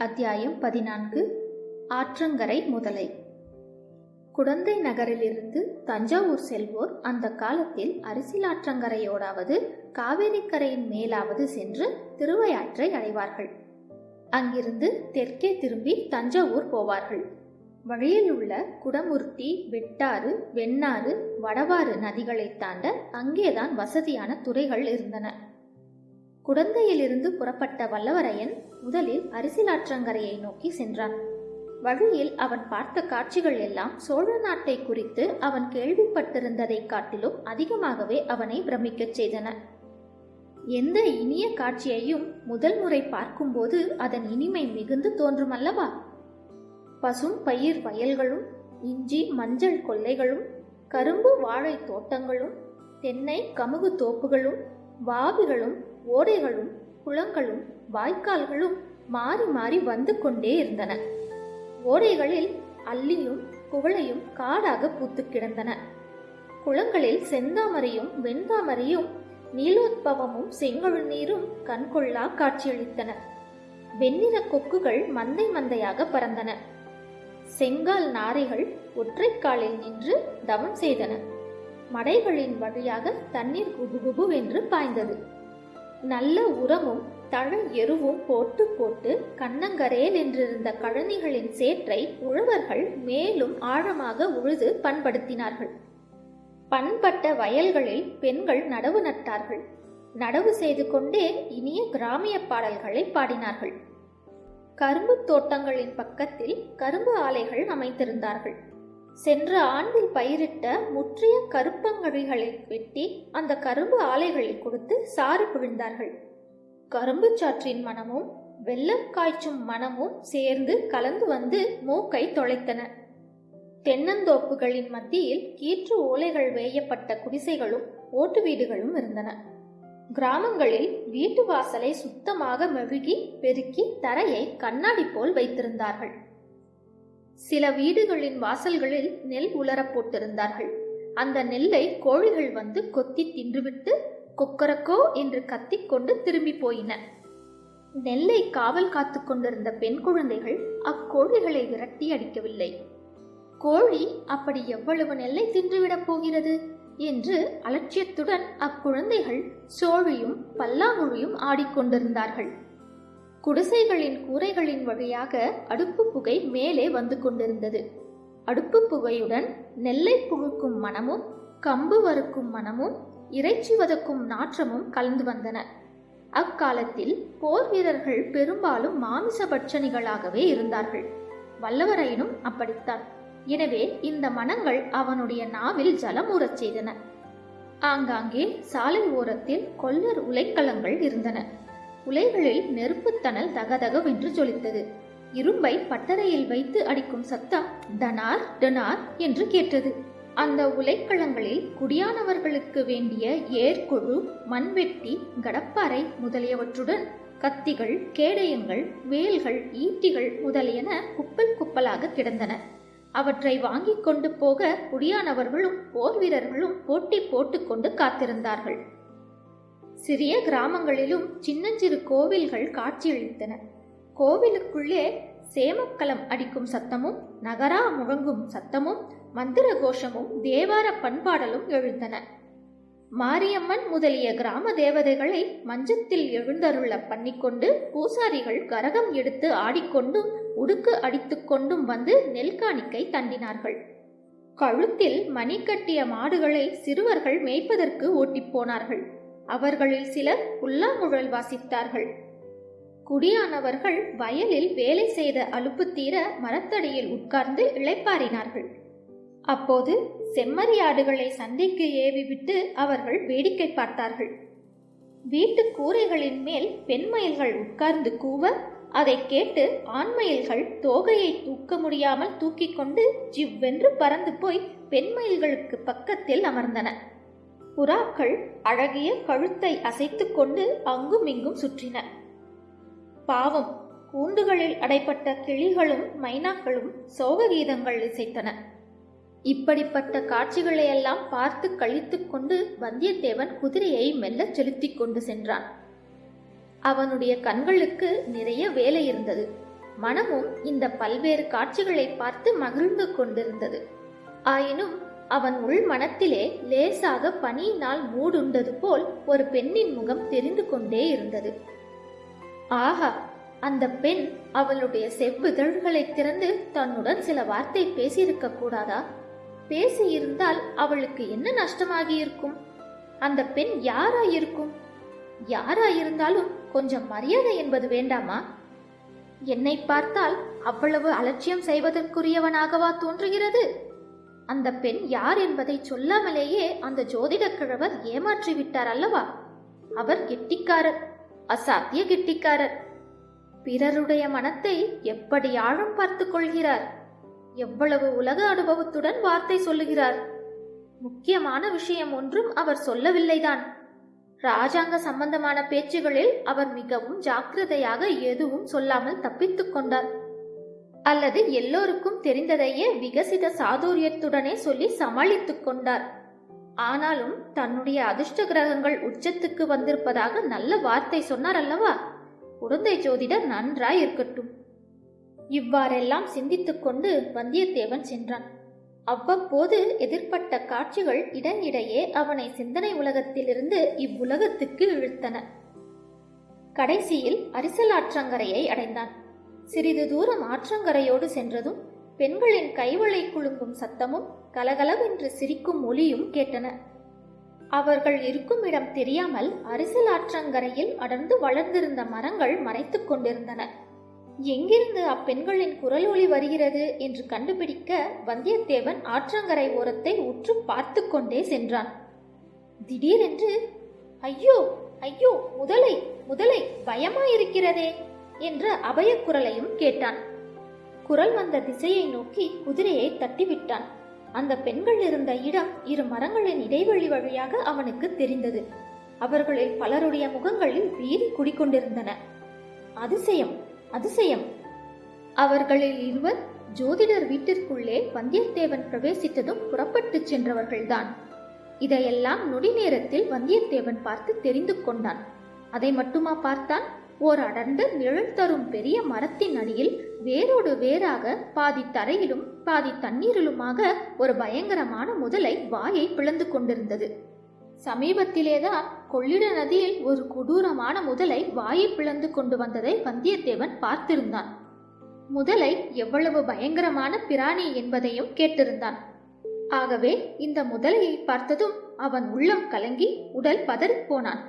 அத்தியாயம் பதினான்கு. ஆற்றங்கரை முதலை. குடந்தை நகரிலிருந்து தஞ்சாவூர் செல்வோர் அந்த காலத்தில் அரிசிலாற்றங்கரையோடாவது காவேரிக்கரையின் மேலாவது சென்று திருவையாற்றை அடைவார்கள். அங்கிருந்து தெற்கே திரும்பி தஞ்சாவூர் போவார்கள். வழியில் உள்ள குடமூர்த்தி வெட்டாறு வெண்ணாறு வடவாறு நதிகளை தாண்ட அங்கேதான் வசதியான துறைகள் இருந்தன. குடந்தையிலிருந்து புறப்பட்ட வல்லவரையன் முதலில் அரிசிலாற்றங்கரையை நோக்கி சென்றான். வழியில் அவன் பார்த்த காட்சிகள் எல்லாம் சோழ நாட்டை குறித்து அவன் கேள்விப்பட்டிருந்ததைக் காட்டிலும் அதிகமாகவே அவனை பிரமிக்கச் செய்தன. எந்த இனிய காட்சியையும் முதல் முறை பார்க்கும்போது அதன் இனிமை மிகுந்து தோன்றுமல்லவா பசும் பயிர் வயல்களும் இஞ்சி மஞ்சள் கொல்லைகளும் கரும்பு வாழை தோட்டங்களும் தென்னை கமுகு தோப்புகளும் வாவிகளும் ஓடைகளும் குளங்களும் வாய்க்கால்களும் மாறி மாறி வந்து கொண்டே இருந்தன. ஓடைகளில் அல்லியும் குவளையும் காடாக பூத்து கிடந்தன. குளங்களில் செந்தாமரையும் வெண்தாமரையும் நீலோத்பவமும் செங்கழு நீரும் கண்கொள்ளா காட்சியளித்தன. வெண்ணிற கொக்குகள் மந்தை மந்தையாக பறந்தன. செங்கால் நாரைகள் ஒற்றைக்காலில் நின்று தவம் செய்தன. மடைகளின் வழியாக தண்ணீர் குபுகுபுவென்று பாய்ந்தது. நல்ல உரமும் தழ எருவும் போட்டு போட்டு கண்ணங்கரையில் நின்றிருந்த கழனிகளின் சேற்றை உழவர்கள் மேலும் ஆழமாக உழுது பண்படுத்தினார்கள். பண்பட்ட வயல்களில் பெண்கள் நடவு நட்டார்கள். நடவு செய்து கொண்டே இனிய கிராமிய பாடல்களை பாடினார்கள். கரும்பு தோட்டங்களின் பக்கத்தில் கரும்பு ஆலைகள் அமைத்திருந்தார்கள். சென்ற ஆண்டில் பயிரிட்ட முற்றிய கருப்பங்கழிகளை வெட்டி அந்த கரும்பு ஆலைகளில் கொடுத்து சாறு புழிந்தார்கள். கரும்பு சாற்றின் மனமும் வெள்ளம் காய்ச்சும் மனமும் சேர்ந்து கலந்து வந்து மூக்கை தொலைத்தன. தென்னந்தோப்புகளின் மத்தியில் கீற்று ஓலைகள் வேயப்பட்ட குடிசைகளும் ஓட்டு வீடுகளும் இருந்தன. கிராமங்களில் வீட்டு வாசலை சுத்தமாக மெழுகி பெருக்கி தரையை கண்ணாடி போல் வைத்திருந்தார்கள். சில வீடுகளின் வாசல்களில் நெல் உலரப் போட்டிருந்தார்கள். அந்த நெல்லை கோழிகள் வந்து கொத்தி தின்றுவிட்டு கொக்கரக்கோ என்று கத்திக்கொண்டு திரும்பி போயின. நெல்லை காவல் காத்து கொண்டிருந்த பெண் குழந்தைகள் அக்கோழிகளை விரட்டி அடிக்கவில்லை. கோழி அப்படி எவ்வளவு நெல்லை தின்றுவிடப் போகிறது? என்று அலட்சியத்துடன் அக்குழந்தைகள் சோழியும் பல்லாங்குழியும் ஆடிக்கொண்டிருந்தார்கள். குடிசைகளின் கூரைகளின் வழியாக அடுப்பு புகை மேலே வந்து கொண்டிருந்தது. அடுப்பு புகையுடன் நெல்லை புழுக்கும் மனமும் கம்பு வறுக்கும் மனமும் இறைச்சி வதக்கும் நாற்றமும் கலந்து வந்தன. அக்காலத்தில் போர் வீரர்கள் பெரும்பாலும் மாமிச பட்சணிகளாகவே இருந்தார்கள். வல்லவரையனும் அப்படித்தான். எனவே இந்த மனங்கள் அவனுடைய நாவில் ஜலமூறச் செய்தன. ஆங்காங்கே சாலை ஓரத்தில் கொல்லர் உலைக்களங்கள் இருந்தன. உலைகளில் நெருப்புத்தணல் தகதகவென்று ஜொலித்தது. இரும்பை பட்டறையில் வைத்து அடிக்கும் சத்தம் டனார் டனார் என்று கேட்டது. அந்த உலைக்களங்களில் குடியானவர்களுக்கு வேண்டிய ஏர்கொழு மண்வெட்டி கடப்பாறை முதலியவற்றுடன் கத்திகள் கேடயங்கள் வேல்கள் ஈட்டிகள் முதலியன குப்பல் குப்பலாக கிடந்தன. அவற்றை வாங்கிக் கொண்டு போக குடியானவர்களும் போர் வீரர்களும் போட்டி போட்டுக்கொண்டு காத்திருந்தார்கள். சிறிய கிராமங்களிலும் சின்னஞ்சிறு கோவில்கள் காட்சியளித்தன. கோவிலுக்குள்ளே சேமக்கலம் அடிக்கும் சத்தமும் நகரா முழங்கும் சத்தமும் மந்திர கோஷமும் தேவார பண்பாடலும் எழுந்தன. மாரியம்மன் முதலிய கிராம தேவதைகளை மஞ்சத்தில் எழுந்தருள பண்ணிக்கொண்டு பூசாரிகள் கரகம் எடுத்து ஆடிக்கொண்டும் உடுக்கு அடித்துக்கொண்டும் வந்து நெல்காணிக்கை தண்டினார்கள். கழுத்தில் மணி கட்டிய மாடுகளை சிறுவர்கள் மேய்ப்பதற்கு ஓட்டிப்போனார்கள் அவர்களில் சிலர் புல்லாங்குழல் வாசித்தார்கள். குடியானவர்கள் வயலில் வேலை செய்த அலுப்பு தீர மரத்தடியில் உட்கார்ந்து இளைப்பாறினார்கள். அப்போது செம்மறியாடுகளை சந்தைக்கு ஏவிவிட்டு அவர்கள் வேடிக்கை பார்த்தார்கள். வீட்டு கூரைகளின் மேல் பெண்மயில்கள் உட்கார்ந்து கூவ அதை கேட்டு ஆண்மயில்கள் தோகையை தூக்க முடியாமல் தூக்கிக் கொண்டு ஜிவ்வென்று பறந்து போய் பெண்மயில்களுக்கு பக்கத்தில் அமர்ந்தன. புறாக்கள் அழகிய கழுத்தை அசைத்துக் கொண்டு அங்கும் இங்கும் சுற்றின. பாவம் கூண்டுகளில் அடைப்பட்ட கிளிகளும் மைனாக்களும் சோககீதங்கள் இசைத்தன. இப்படிப்பட்ட காட்சிகளையெல்லாம் பார்த்து கழித்துக் கொண்டு வந்தியத்தேவன் குதிரையை மெல்ல செலுத்திக் கொண்டு சென்றான். அவனுடைய கண்களுக்கு நிறைய வேலை இருந்தது. மனமும் இந்த பல்வேறு காட்சிகளை பார்த்து மகிழ்ந்து கொண்டிருந்தது. ஆயினும் அவன் உள் மனத்திலே லேசாக பனியினால் மூடுண்டது போல் ஒரு பெண்ணின் முகம் தெரிந்து கொண்டே இருந்தது. ஆஹா அந்த பெண் அவளுடைய செவ்விதழ்களை திறந்து தன்னுடன் சில வார்த்தை பேசியிருக்க கூடாதா? பேசியிருந்தால் அவளுக்கு என்ன நஷ்டமாகியிருக்கும்? அந்த பெண் யாராயிருக்கும்? யாராயிருந்தாலும் கொஞ்சம் மரியாதை என்பது வேண்டாமா? என்னை பார்த்தால் அவ்வளவு அலட்சியம் செய்வதற்குரியவனாகவா தோன்றுகிறது? அந்த பெண் யார் என்பதை சொல்லாமலேயே அந்த ஜோதிடக் கிழவர் ஏமாற்றி விட்டார் அல்லவா? அவர் கெட்டிக்காரர் அசாத்திய கெட்டிக்காரர். பிறருடைய மனத்தை எப்படி ஆழம் பார்த்து கொள்கிறார்? எவ்வளவு உலக அனுபவத்துடன் வார்த்தை சொல்லுகிறார்? முக்கியமான விஷயம் ஒன்றும் அவர் சொல்லவில்லைதான். ராஜாங்க சம்பந்தமான பேச்சுகளில் அவர் மிகவும் ஜாக்கிரதையாக எதுவும் சொல்லாமல் தப்பித்துக் கொண்டார். அல்லது எல்லோருக்கும் தெரிந்ததையே விகசித சாதுரியத்துடனே சொல்லி சமாளித்துக் கொண்டார். ஆனாலும் தன்னுடைய அதிர்ஷ்ட கிரகங்கள் உச்சத்துக்கு வந்திருப்பதாக நல்ல வார்த்தை சொன்னார் அல்லவா? குழந்தை ஜோதிடர் நன்றாய் இருக்கட்டும் இவ்வாறெல்லாம் சிந்தித்துக் கொண்டு வந்தியத்தேவன் சென்றான். அவ்வப்போது எதிர்ப்பட்ட காட்சிகள் இடனிடையே அவனை சிந்தனை உலகத்திலிருந்து இவ்வுலகத்துக்கு இழுத்தன. கடைசியில் அரிசலாற்றங்கரையை அடைந்தான். சிறிது தூரம் ஆற்றங்கரையோடு சென்றதும் பெண்களின் கைவளை குலுங்கும் சத்தமும் கலகலவென்று சிரிக்கும் ஒலியும் கேட்டன. அவர்கள் இருக்கும் இடம் தெரியாமல் அரிசல் ஆற்றங்கரையில் அடர்ந்து வளர்ந்திருந்த மரங்கள் மறைத்துக் கொண்டிருந்தன. எங்கிருந்து அப்பெண்களின் குரல் ஒளி வருகிறது என்று கண்டுபிடிக்க வந்தியத்தேவன் ஆற்றங்கரை ஓரத்தை உற்று பார்த்து கொண்டே சென்றான். திடீரென்று ஐயோ ஐயோ முதலை முதலை பயமாயிருக்கிறதே! என்ற அபயக் குரலையும் கேட்டான். குரல் வந்த திசையை நோக்கி குதிரையை தட்டிவிட்டான். அந்த பெண்கள் இருந்த இடம் இரு மரங்களின் இடைவெளி வழியாக அவனுக்கு தெரிந்தது. அவர்களில் பலருடைய முகங்களில் வீதி குடிக்கொண்டிருந்தன அதிசயம் அதிசயம். அவர்களில் இருவர் ஜோதிடர் வீட்டிற்குள்ளே வந்தியத்தேவன் பிரவேசித்ததும் புறப்பட்டுச் சென்றவர்கள்தான். இதையெல்லாம் நொடி நேரத்தில் வந்தியத்தேவன் பார்த்து தெரிந்து கொண்டான். அதை மட்டுமா பார்த்தான்? ஓர் அடர்ந்த நிழல் தரும் பெரிய மரத்தின் அடியில் வேரோடு வேறாக பாதி தரையிலும் பாதி தண்ணீரிலுமாக ஒரு பயங்கரமான முதலை வாயை பிளந்து கொண்டிருந்தது. சமீபத்திலேதான் கொள்ளிட நதியில் ஒரு கொடூரமான முதலை வாயை பிளந்து கொண்டு வந்ததை வந்தியத்தேவன் பார்த்திருந்தான். முதலை எவ்வளவு பயங்கரமான பிராணி என்பதையும் கேட்டிருந்தான். ஆகவே இந்த முதலையை பார்த்ததும் அவன் உள்ளம் கலங்கி உடல் பதறிப்போனான்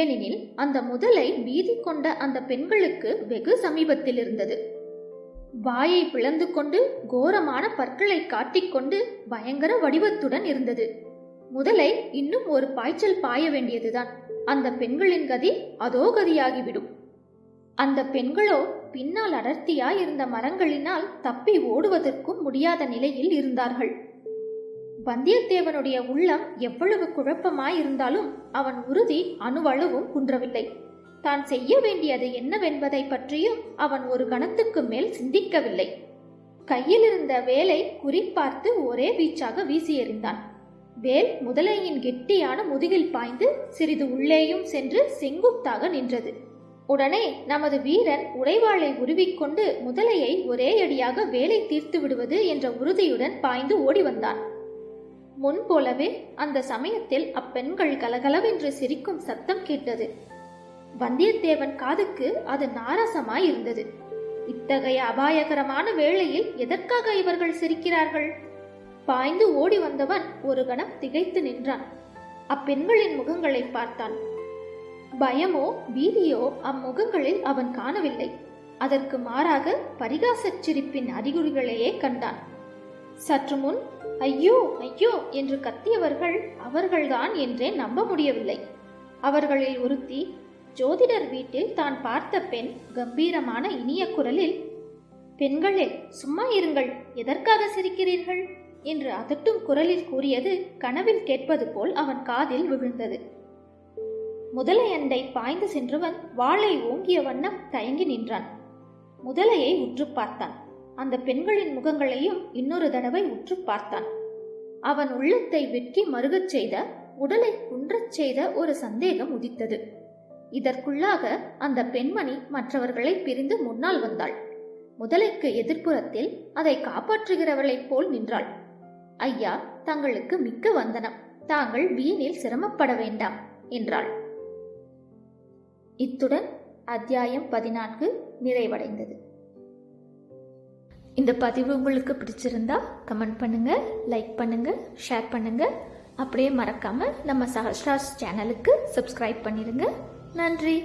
ஏனெனில் அந்த முதலை பீதி கொண்ட அந்த பெண்களுக்கு வெகு சமீபத்தில் இருந்தது வாயை பிளந்து கொண்டு கோரமான பற்களை காட்டிக்கொண்டு பயங்கர வடிவத்துடன் இருந்தது. முதலை இன்னும் ஒரு பாய்ச்சல் பாய வேண்டியதுதான். அந்த பெண்களின் கதி அதோ கதியாகிவிடும். அந்த பெண்களோ பின்னால் அடர்த்தியாய் இருந்த மரங்களினால் தப்பி ஓடுவதற்கும் முடியாத நிலையில் இருந்தார்கள். வந்தியத்தேவனுடைய உள்ளம் எவ்வளவு குழப்பமாய் இருந்தாலும் அவன் உறுதி அணுவளவும் குன்றவில்லை. தான் செய்ய வேண்டியது என்னவென்பதை பற்றியும் அவன் ஒரு கணத்துக்கு மேல் சிந்திக்கவில்லை. கையில் இருந்த வேலை குறிப்பார்த்து ஒரே வீச்சாக வீசி எறிந்தான். வேல் முதலையின் கெட்டியான முதுகில் பாய்ந்து சிறிது உள்ளேயும் சென்று செங்குத்தாக நின்றது. உடனே நமது வீரன் உடைவாளை உருவிக்கொண்டு முதலையை ஒரே அடியாக வேலை தீர்த்து விடுவது என்ற உறுதியுடன் பாய்ந்து ஓடி வந்தான். முன்போலவே அந்த சமயத்தில் அப்பெண்கள் கலகலவென்று சிரிக்கும் சத்தம் கேட்டது. வந்தியத்தேவன் காதுக்கு அது நாரசமாய் இருந்தது இத்தகைய அபாயகரமான வேளையில் எதற்காக இவர்கள் சிரிக்கிறார்கள்? பாய்ந்து ஓடி வந்தவன் ஒரு கணம் திகைத்து நின்றான். அப்பெண்களின் முகங்களை பார்த்தான். பயமோ பீதியோ அம்முகங்களில் அவன் காணவில்லை. அதற்கு மாறாக பரிகாசச் சிரிப்பின் அறிகுறிகளையே கண்டான். சற்று முன் ஐயோ ஐயோ என்று கத்தியவர்கள் அவர்கள்தான் என்றே நம்ப முடியவில்லை. அவர்களில் ஒருத்தி ஜோதிடர் வீட்டில் தான் பார்த்த பெண் கம்பீரமான இனிய குரலில் பெண்களே சும்மா இருங்கள் எதற்காக சிரிக்கிறீர்கள்? என்று அதட்டும் குரலில் கூறியது கனவில் கேட்பது போல் அவன் காதில் விழுந்தது. முதலையண்டை பாய்ந்து சென்றவன் வாளை ஓங்கிய வண்ணம் தயங்கி நின்றான். முதலையை உற்று பார்த்தான். அந்த பெண்களின் முகங்களையும் இன்னொரு தடவை உற்று பார்த்தான். அவன் உள்ளத்தை வெட்கி மருகச் செய்த உடலை குன்றச் செய்த ஒரு சந்தேகம் உதித்தது. இதற்குள்ளாக அந்த பெண்மணி மற்றவர்களை பிரிந்து முன்னால் வந்தாள். முதலைக்கு எதிர்ப்புறத்தில் அதை காப்பாற்றுகிறவளைப் போல் நின்றாள். ஐயா தங்களுக்கு மிக்க வந்தனம். தாங்கள் வீணில் சிரமப்பட வேண்டாம் என்றாள். இத்துடன் அத்தியாயம் பதினான்கு நிறைவடைந்தது. இந்த பதிவு உங்களுக்கு பிடிச்சிருந்தா கமெண்ட் பண்ணுங்கள் லைக் பண்ணுங்கள் ஷேர் பண்ணுங்கள் அப்படியே மறக்காமல் நம்ம சஹஸ்ராஸ் சேனலுக்கு சப்ஸ்கிரைப் பண்ணிடுங்க நன்றி.